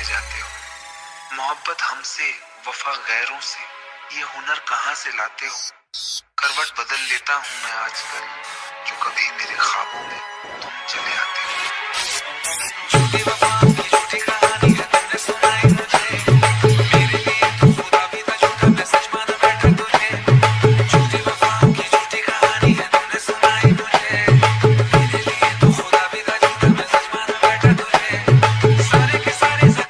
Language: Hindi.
जाते हो। मोहब्बत हमसे, वफा गैरों से, ये हुनर कहाँ से लाते हो? करवट बदल लेता हूँ मैं आजकल, जो कभी मेरे ख्वाबों में तुम चले आते हो।